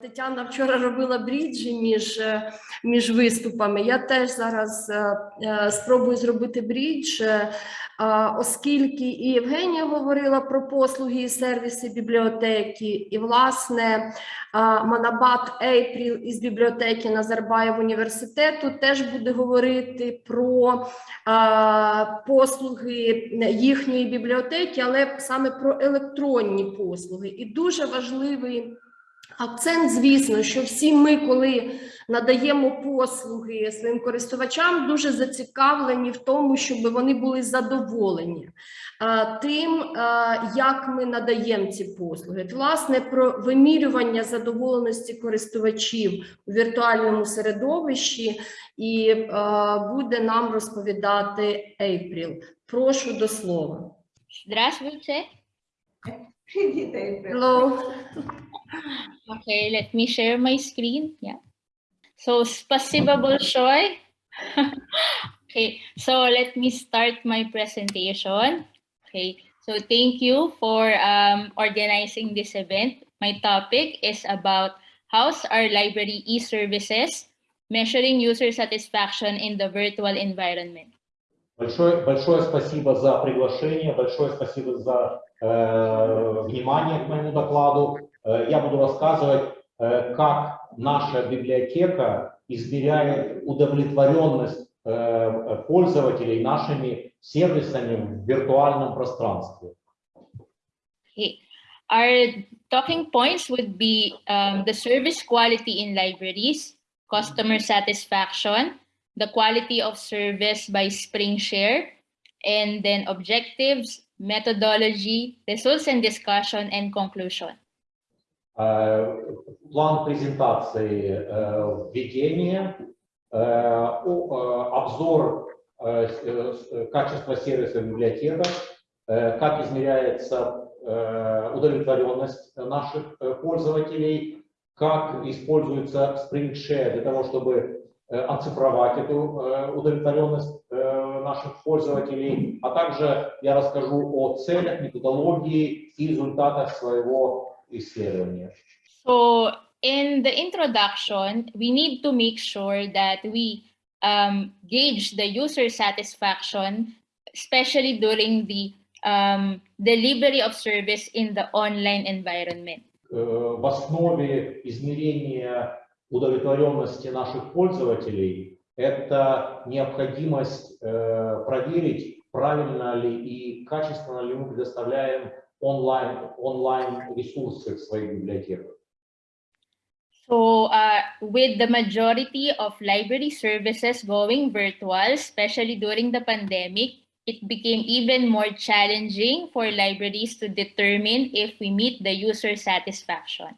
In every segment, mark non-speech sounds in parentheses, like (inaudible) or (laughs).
Тетяна вчора робила бріджі між, е, між виступами. Я теж зараз е, е, спробую зробити брідж, е, оскільки і Євгенія говорила про послуги і сервіси бібліотеки, і власне а, Манабат Ейпріл із бібліотеки Назарбаєв університету теж буде говорити про послуги їхньої бібліотеки, але саме про електронні послуги. І дуже важливий. Акцент, звісно, що всі ми, коли надаємо послуги своїм користувачам, дуже зацікавлені в тому, щоб вони були задоволені тим, як ми надаємо ці послуги. Власне, про вимірювання задоволеності користувачів у віртуальному середовищі і буде нам розповідати Ейпріл. Прошу до слова. Здравствуйте. Hello. okay, let me share my screen. Yeah. So, spasibable Shoy. (laughs) okay, so let me start my presentation. Okay, so thank you for um, organizing this event. My topic is about how's our library e-services measuring user satisfaction in the virtual environment. Большое, большое спасибо за приглашение, большое спасибо за э, внимание к моему докладу. Э, я буду рассказывать, э, как наша библиотека измеряет удовлетворенность э, пользователей нашими сервисами в виртуальном пространстве. Our talking points would be um, the service quality in libraries, customer satisfaction, the quality of service by SpringShare, and then objectives, methodology, results and discussion, and conclusion. План презентации э, введение, э, э, обзор э, с- качества сервиса в библиотеках, как измеряется удовлетворенность наших пользователей, как используется SpringShare для того, чтобы оцифровать эту э, удовлетворенность э, наших пользователей, а также я расскажу о целях, методологии и результатах своего исследования. So, in the introduction, we need to make sure that we um, gauge the user satisfaction, especially during the um, delivery of service in the online environment. Э, В основе измерения удовлетворенности наших пользователей это необходимость э, проверить, правильно ли и качественно ли мы предоставляем онлайн, онлайн ресурсы в своих библиотеках. So, uh, with the majority of library services going virtual, especially during the pandemic, it became even more challenging for libraries to determine if we meet the user satisfaction.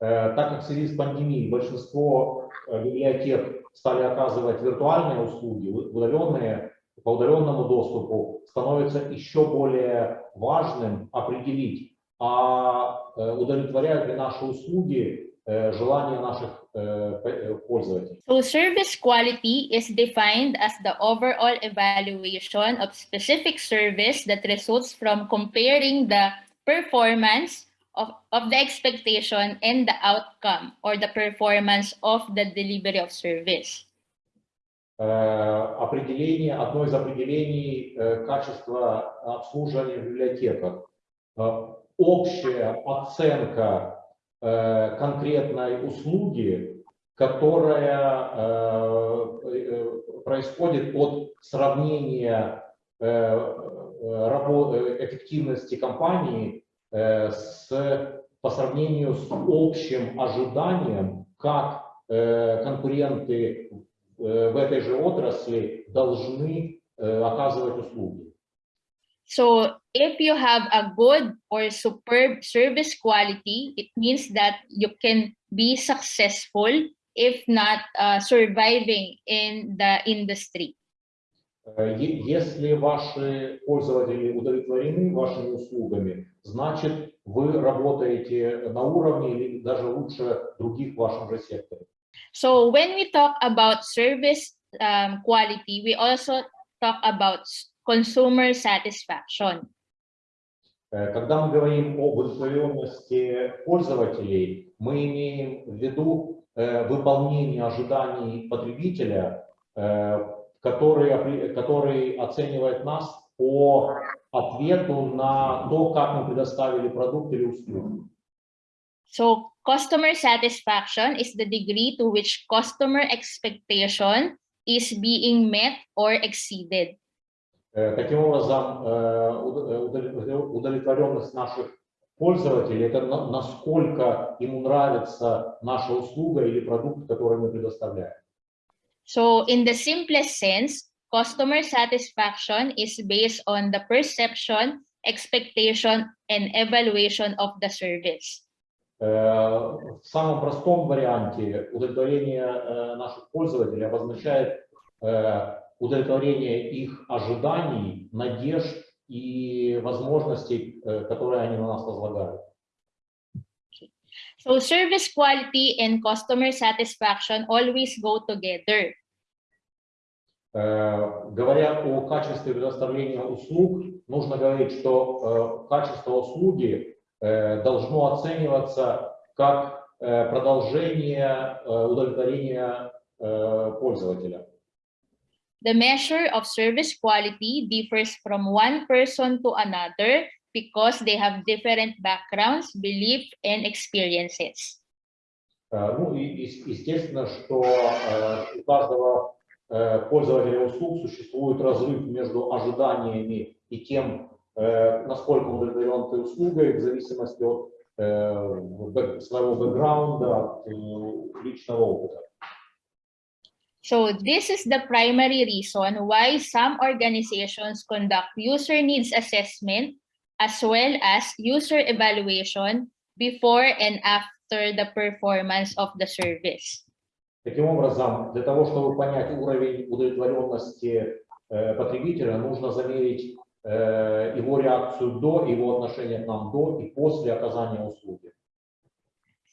Э, Так как в связи с пандемией большинство э, библиотек стали оказывать виртуальные услуги, удаленные, по удаленному доступу, становится еще более важным определить, а э, удовлетворяют ли наши услуги желания наших пользователей. So, service quality is defined as the overall evaluation of specific service that results from comparing the performance of, of the expectation and the outcome or the performance of the delivery of service. Э, Определение, одно из определений э, качества обслуживания в библиотеках. Э, Общая оценка конкретной услуги, которая происходит от сравнения эффективности компании с, по сравнению с общим ожиданием, как э, конкуренты э, в этой же отрасли должны э, оказывать услуги. So, if you have a good or superb service quality, it means that you can be successful, if not uh, surviving in the industry. Э, Если ваши пользователи удовлетворены вашими услугами, значит вы работаете на уровне или даже лучше других в вашем же секторе. So when we talk about service um, quality, we also talk about consumer satisfaction. Э, Когда мы говорим об удовлетворенности пользователей, мы имеем в виду э, выполнение ожиданий потребителя, э, который, который оценивает нас по ответу на то, как мы предоставили продукт или услугу. So customer satisfaction is the degree to which customer expectation is being met or exceeded. Э, Таким образом, э, уд- удовлетворен- удовлетворенность наших пользователей – это на- насколько ему нравится наша услуга или продукт, который мы предоставляем. So in the simplest sense, customer satisfaction is based on the perception, expectation, and evaluation of the service. Э, В самом простом варианте удовлетворение э, наших пользователей обозначает э, удовлетворение их ожиданий, надежд и возможностей, которые они на нас возлагают. So service quality and customer satisfaction always go together. Э, Говоря о качестве предоставления услуг, нужно говорить, что э, качество услуги э, должно оцениваться как продолжение удовлетворения пользователя. The measure of service quality differs from one person to another because they have different backgrounds, beliefs, and experiences. Э, Ну и ес- естественно, что э, у каждого э, пользователя услуг существует разрыв между ожиданиями и тем, э, насколько удовлетворен ты услугой, в зависимости от э, бэк- своего бэкграунда, от э, личного опыта. So this is the primary reason why some organizations conduct user needs assessment as well as user evaluation before and after the performance of the service. Таким образом, для того, чтобы понять уровень удовлетворенности э, потребителя, нужно замерить э, его реакцию до, его отношение к нам до и после оказания услуги.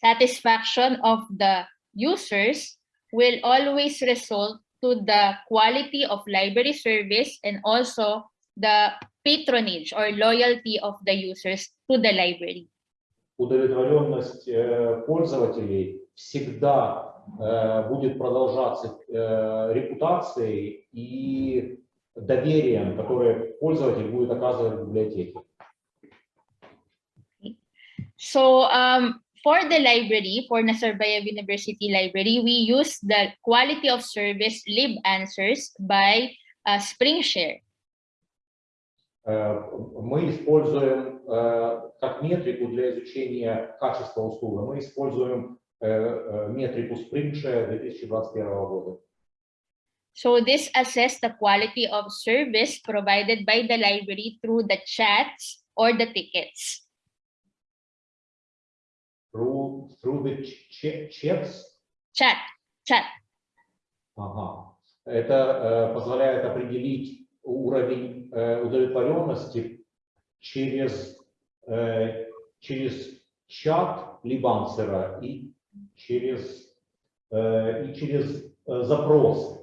Satisfaction of the users will always result to the quality of library service and also the patronage or loyalty of the users to the library. удовлетворенность э, пользователей всегда э, будет продолжаться э, репутацией и доверием, которое пользователь будет оказывать в библиотеке. So um, for the library, for Nazarbayev University Library, we use the quality of service lib answers by uh, SpringShare. Э, Мы используем э, как метрику для изучения качества услуги, мы используем э, э, метрику Springshare 2021 года. So this assess the quality of service provided by the library through the chats or the tickets. Through, through the ch- ch- checks Chat, chat. Ага. Это э, позволяет определить уровень э, удовлетворенности через, э, через чат либансера и через, э, и через э, запросы.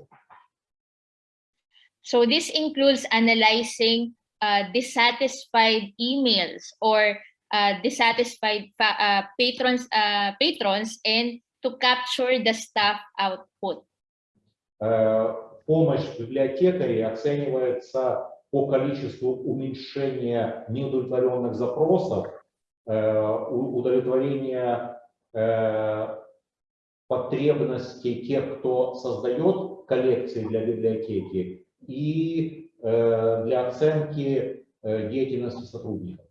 So this includes analyzing uh, dissatisfied emails or uh, dissatisfied fa- uh, patrons uh, patrons and to capture the staff output. Помощь библиотекарей оценивается по количеству уменьшения неудовлетворенных запросов, э, удовлетворения э, потребностей тех, кто создает коллекции для библиотеки и э, для оценки деятельности сотрудников.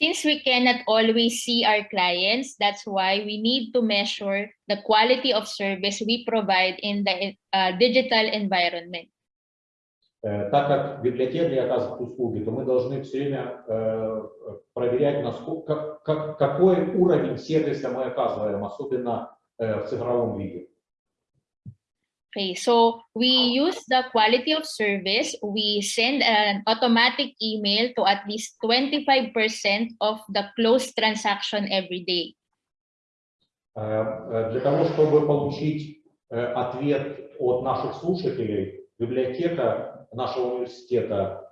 Since we cannot always see our clients, that's why we need to measure the quality of service we provide in the uh, digital environment. Э, Так как библиотекари оказывают услуги, то мы должны все время э, проверять, насколько, как- как- какой уровень сервиса мы оказываем, особенно э, в цифровом виде. Okay, so we use the quality of service. We send an automatic email to at least 25% of the closed transaction every day. Э, э, Для того, чтобы получить э, ответ от наших слушателей, библиотека нашего университета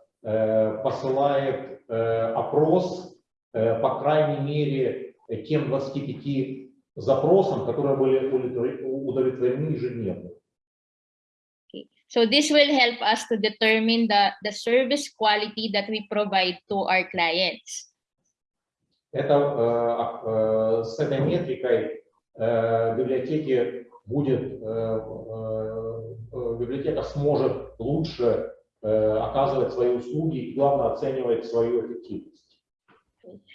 посылает опрос, по крайней мере, тем 25 запросам, которые были удовлетвор- удовлетворены ежедневно. So this will help us to determine the, the service quality that we provide to our clients. Это, э, э, с этой метрикой э, библиотеки будет, э, э, э, библиотека сможет лучше э, оказывать свои услуги и, главное, оценивать свою эффективность.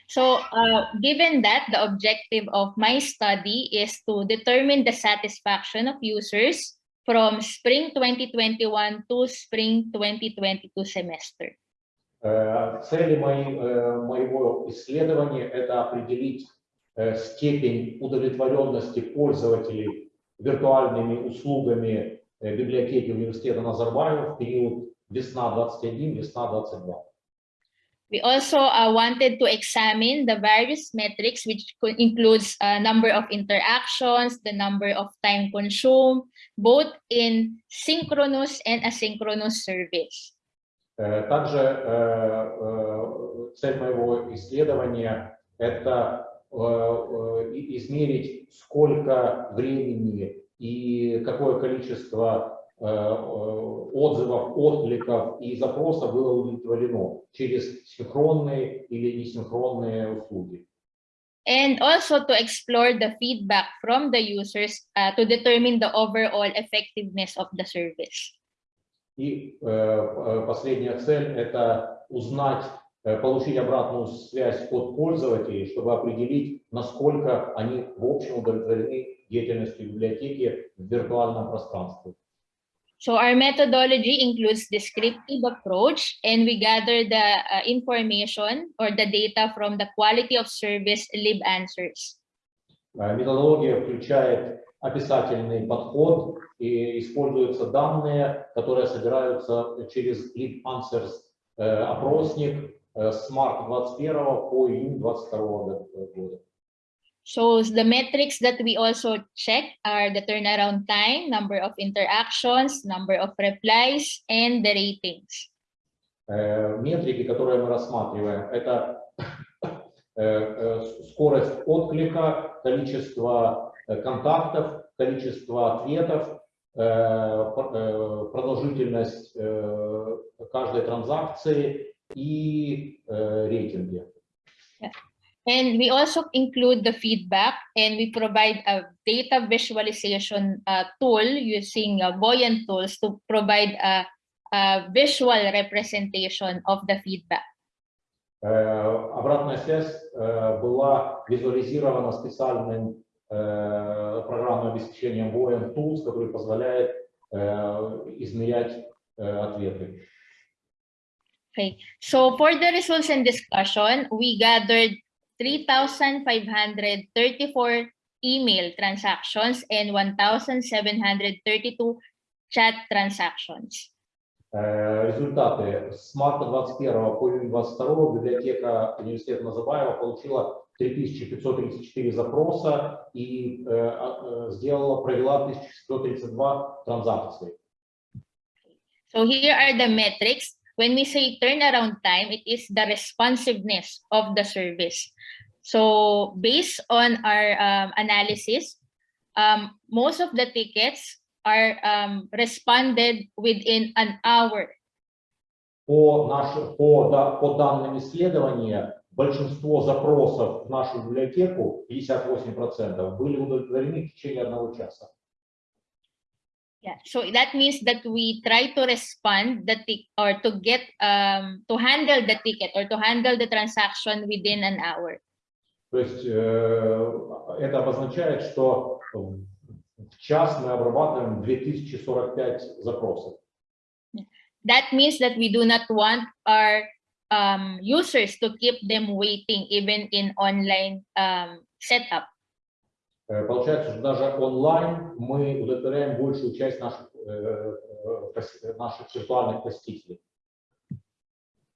So uh, given that the objective of my study is to determine the satisfaction of users from spring 2021 to spring 2022 semester. Э, Цели мои- э, моего исследования – это определить э, степень удовлетворенности пользователей виртуальными услугами библиотеки университета Назарбаева в период весна 21, весна 22. We also uh, wanted to examine the various metrics, which includes uh, number of interactions, the number of time consumed, both in synchronous and asynchronous service. Э, Также э, э, цель моего исследования – это э, э, измерить, сколько времени и какое количество э, э, отзывов, откликов и запросов было удовлетворено через синхронные или несинхронные услуги. And also to explore the feedback from the users uh, to determine the overall effectiveness of the service. И э, э, последняя цель – это узнать, э, получить обратную связь от пользователей, чтобы определить, насколько они в общем удовлетворены деятельностью библиотеки в виртуальном пространстве. So our methodology includes descriptive approach and we gather the uh, information or the data from the quality of service lib answers. Э, Методология включает описательный подход и используются данные, которые собираются через Lead Answers э, опросник э, с марта 21 по июнь 22 года. So the metrics that we also check are the turnaround time, number of interactions, number of replies, and the ratings. Э, Метрики, которые мы рассматриваем, это э, э, скорость отклика, количество контактов, количество ответов, пр- продолжительность каждой транзакции и рейтинги. And we also include the feedback and we provide a data visualization uh, tool using uh, Buoyant tools to provide a, a visual representation of the feedback. Э, Обратная связь э, была визуализирована специальным э, программным обеспечением Voyant Tools, который позволяет э, измерять э, ответы. Okay, so for the results and discussion, we gathered 3,534 email transactions and 1,732 chat transactions. Э, Результаты с марта 21 по июнь 22 библиотека университета Назарбаева получила 3534 запроса и э, а, э, сделала, провела 1132 транзакции. So here are the metrics. When we say turnaround time, it is the responsiveness of the service. So based on our um, analysis, um, most of the tickets are um, responded within an hour. По, наш- по, да- по данным исследования, большинство запросов в нашу библиотеку, 58%, были удовлетворены в течение одного часа. Yeah, so that means that we try to respond the tick or to get um to handle the ticket or to handle the transaction within an hour. То есть э, это обозначает, что в час мы обрабатываем 2045 запросов. That means that we do not want our um, users to keep them waiting even in online um, setup. Э, Получается, что даже онлайн мы удовлетворяем большую часть наших, э, э, наших виртуальных посетителей.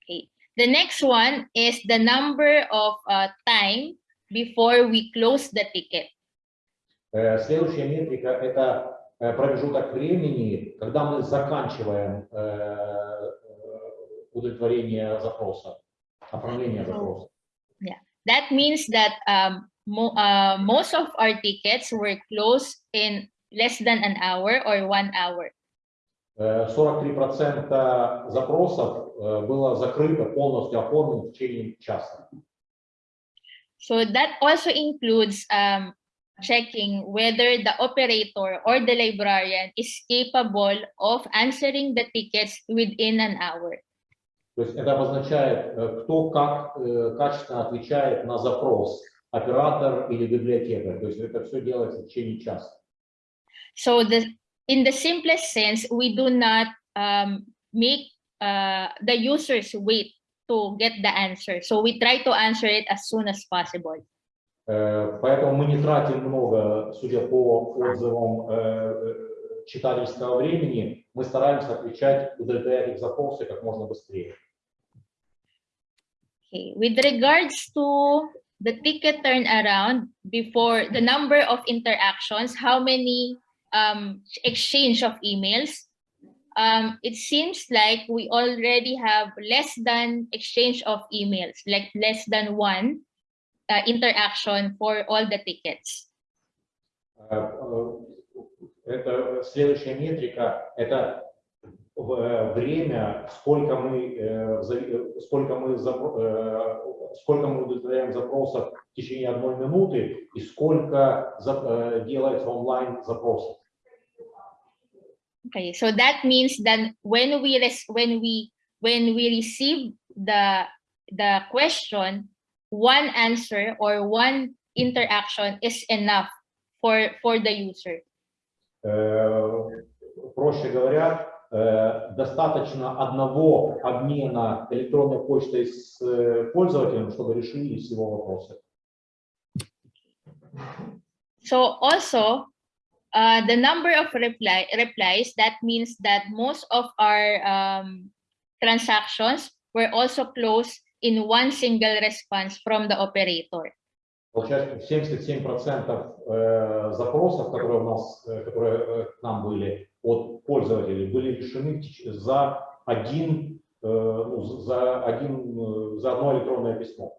Okay. The next one is the number of uh, time before we close the ticket. Следующая метрика – это промежуток времени, когда мы заканчиваем удовлетворение запроса. оформления запроса. That means that um, mo- uh, most of our tickets were closed in less than an hour or one hour. Э, 43% запросов э, было закрыто, полностью оформлено в течение часа. So that also includes um, checking whether the operator or the librarian is capable of answering the tickets within an hour. То есть это обозначает, э, кто как э, качественно отвечает на запрос, оператор или библиотекарь. То есть это все делается в течение часа. So the in the simplest sense, we do not um, make uh, the users wait to get the answer. So we try to answer it as soon as possible. Э, Поэтому мы не тратим много, судя по отзывам э, читательского времени, мы стараемся отвечать, удовлетворять их запросы как можно быстрее. Okay, with regards to the ticket turnaround before the number of interactions, how many um, exchange of emails, um, it seems like we already have less than exchange of emails, like less than one uh, interaction for all the tickets. Э, э, Это следующая метрика, это в- время, сколько мы, э, в зави- э, сколько мы, запро- э, сколько мы удовлетворяем запросов в течение одной минуты и сколько за- э, делается онлайн запросов. Okay, so that means that when we res- when we when we receive the the question, one answer or one interaction is enough for for the user. Э, Проще говоря, э, достаточно одного обмена электронной почтой с э, пользователем, чтобы решились его вопросы. So also, uh, the number of reply replies that means that most of our um, transactions were also closed in one single response from the operator. Получается, 77% э, запросов, которые у нас, э, которые э, к нам были от пользователей, были решены за один, ну, за один, за одно электронное письмо.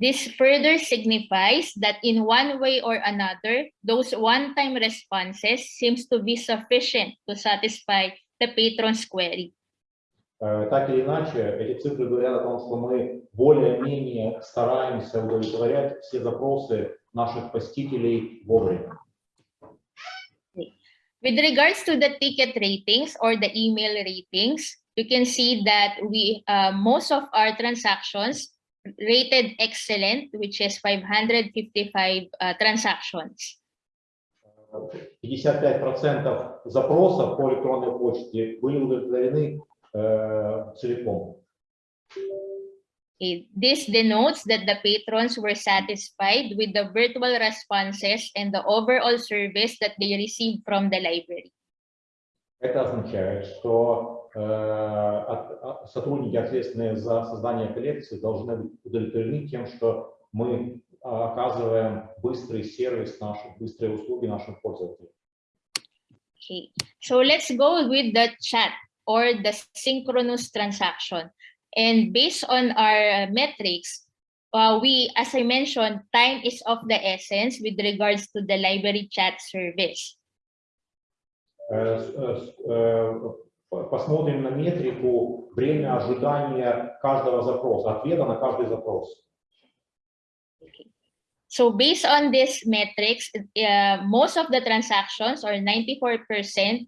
This further signifies that in one way or another, those one-time responses seems to be sufficient to satisfy the patron's query. Э, Так или иначе, эти цифры говорят о том, что мы более-менее стараемся удовлетворять все запросы наших посетителей вовремя. With regards to the ticket ratings or the email ratings, you can see that we uh, most of our transactions rated excellent, which is 555 uh, transactions. 55% запросов по электронной почте были удовлетворены целиком. Okay, This denotes that the patrons were satisfied with the virtual responses and the overall service that they received from the library. Это означает, что э, от- от- сотрудники, ответственные за создание коллекции, должны быть удовлетворены тем, что мы а, оказываем быстрый сервис нашим, быстрые услуги нашим пользователям. Okay, so let's go with the chat or the synchronous transaction. And based on our uh, metrics, uh, we, as I mentioned, time is of the essence with regards to the library chat service. Э, с- э, с- э, по- Посмотрим на метрику время ожидания каждого запроса, ответа на каждый запрос. So based on this metrics, uh, most of the transactions or 94%,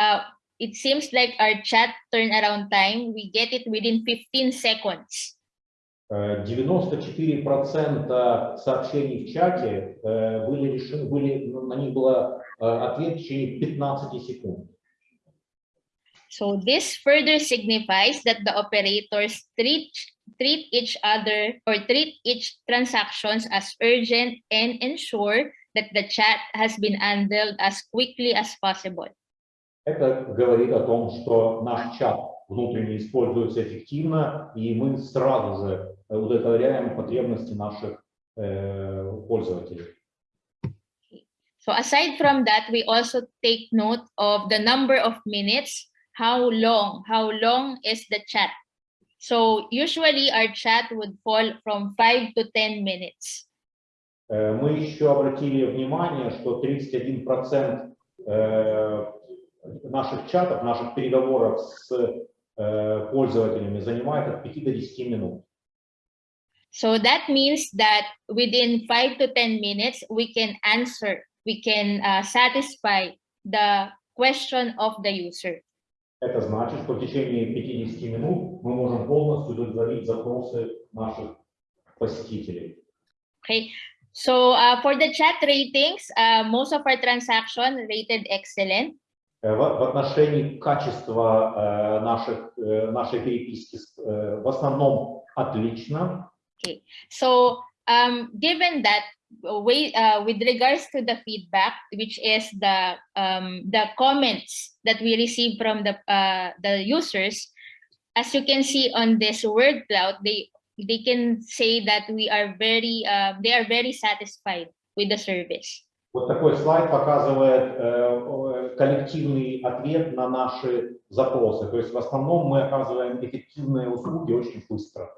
uh, it seems like our chat turnaround time, we get it within 15 seconds. Э, 94% сообщений в чате э, были решены, были, на них было э, ответ в течение 15 секунд. So this further signifies that the operators treat, treat each other or treat each transactions as urgent and ensure that the chat has been handled as quickly as possible. Это говорит о том, что наш чат внутренне используется эффективно, и мы сразу же удовлетворяем потребности наших э, пользователей. So aside from that, we also take note of the number of minutes, how long, how long is the chat. So usually our chat would fall from 5 to 10 minutes. Э, Мы еще обратили внимание, что 31% э, наших чатов, наших переговоров с э, пользователями занимает от 5 до 10 минут. So that means that within 5 to 10 minutes, we can answer, we can uh, satisfy the question of the user. Это значит, что в течение 50 минут мы можем полностью удовлетворить запросы наших посетителей. Okay. So uh, for the chat ratings, uh, most of our transaction rated excellent. Э, В, в отношении качества э, наших, э, нашей переписки с- э, в основном отлично. So um, given that uh, way, uh, with regards to the feedback, which is the um, the comments that we receive from the uh, the users, as you can see on this word cloud, they they can say that we are very uh, they are very satisfied with the service. Вот такой слайд показывает э, э, коллективный ответ на наши запросы. То есть в основном мы оказываем эффективные услуги очень быстро.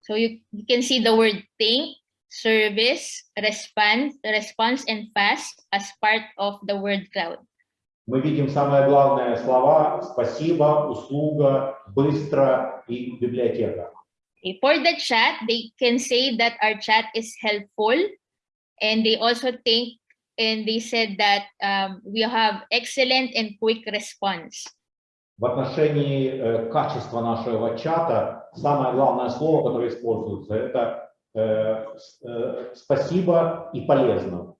So you, you can see the word think, service, response, response, and fast as part of the word cloud. Мы видим самые главные слова «спасибо», «услуга», «быстро» и «библиотека». For the chat, they can say that our chat is helpful, and they also think and they said that um, we have excellent and quick response. В отношении э, качества нашего чата самое главное слово, которое используется, это э, с- э, «спасибо» и «полезно».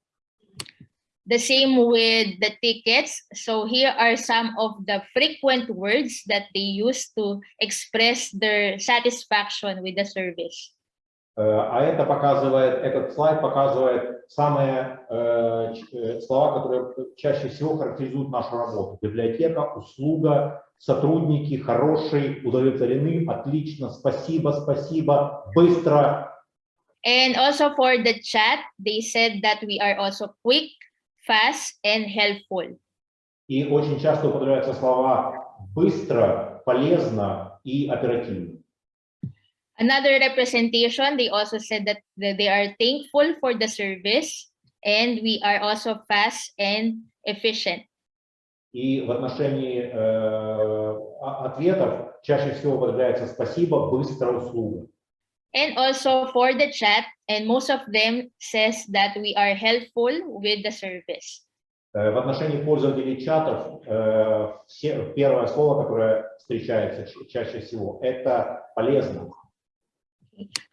The same with the tickets. So here are some of the frequent words that they use to express their satisfaction with the service. Э, А это показывает, этот слайд показывает самые э, э, слова, которые чаще всего характеризуют нашу работу. Библиотека, услуга, сотрудники, хороший, удовлетворены, отлично, спасибо, спасибо, быстро. And also for the chat, they said that we are also quick, fast, and helpful. И очень часто употребляются слова быстро, полезно и оперативно. Another representation, they also said that that they are thankful for the service and we are also fast and efficient. И в отношении э, о- ответов чаще всего употребляется спасибо, быстро, услуга. And also for the chat, and most of them says that we are helpful with the service. Э, В отношении пользователей чатов э, все- первое слово, которое встречается ч- чаще всего, это полезно.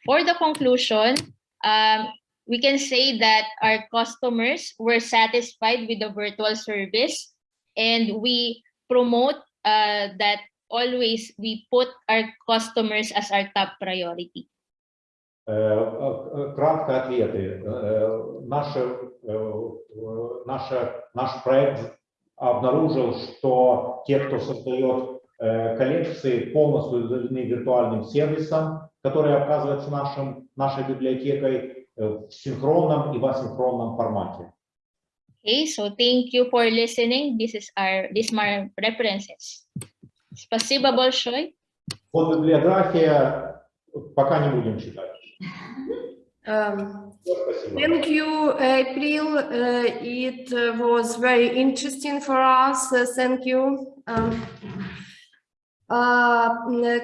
For the conclusion, um, we can say that our customers were satisfied with the virtual service and we promote uh, that always we put our customers as our top priority. Э, э, Кратко ответы. Э, Наше, э, э, наше, наш проект обнаружил, что те, кто создает э, коллекции, полностью удовлетворены виртуальным сервисом, который оказывается нашим, нашей библиотекой э, в синхронном и в асинхронном формате. Okay, so thank you for listening. This is our these my references. Спасибо большое. Вот библиография пока не будем читать. (laughs) Спасибо. Thank you, April. Uh, it was very interesting for us. Uh, thank you. Um,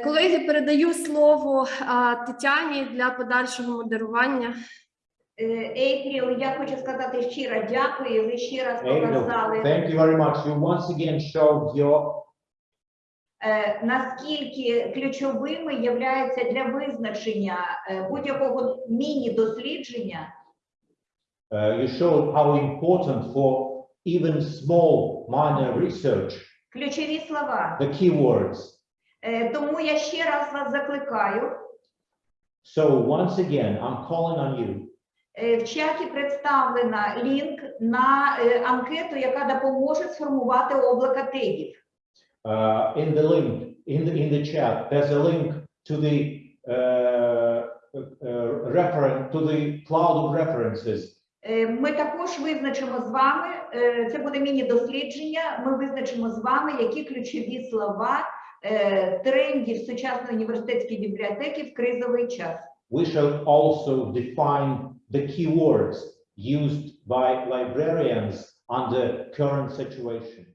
колеги, передаю слово Тетяні для подальшого модерування. Е, Ейпріл, я хочу сказати щиро дякую. Ви ще раз показали, thank you very much. You once again showed your е, наскільки ключовими являються для визначення е, будь-якого міні-дослідження Uh, you showed how important for even small minor research, ключові слова. the keywords. Е, Тому я ще раз вас закликаю. So once again, I'm calling on you. Е, В чаті представлена лінк на е, анкету, яка допоможе сформувати облака тегів. Uh, in the link, in the, in the chat, there's a link to the uh, uh, reference, to the cloud of references. Е, Ми також визначимо з вами, е, це буде міні-дослідження, ми визначимо з вами, які ключові слова е, трендів сучасної університетської бібліотеки в кризовий час. We shall also define the keywords used by librarians under current situation.